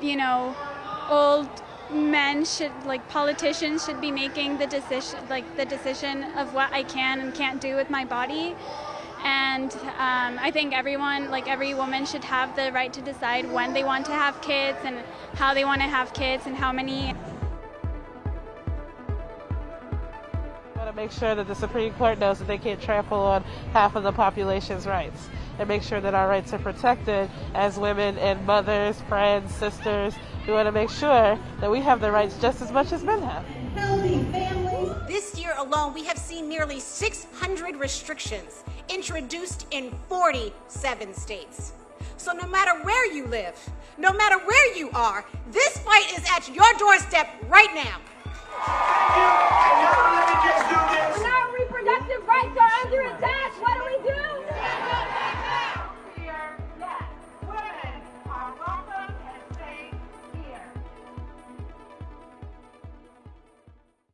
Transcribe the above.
you know, old men should like politicians should be making the decision like the decision of what I can and can't do with my body. And um, I think everyone like every woman should have the right to decide when they want to have kids and how they want to have kids and how many to make sure that the Supreme Court knows that they can't trample on half of the population's rights and make sure that our rights are protected as women and mothers, friends, sisters. We want to make sure that we have the rights just as much as men have. This year alone, we have seen nearly 600 restrictions introduced in 47 states. So no matter where you live, no matter where you are, this fight is at your doorstep right now.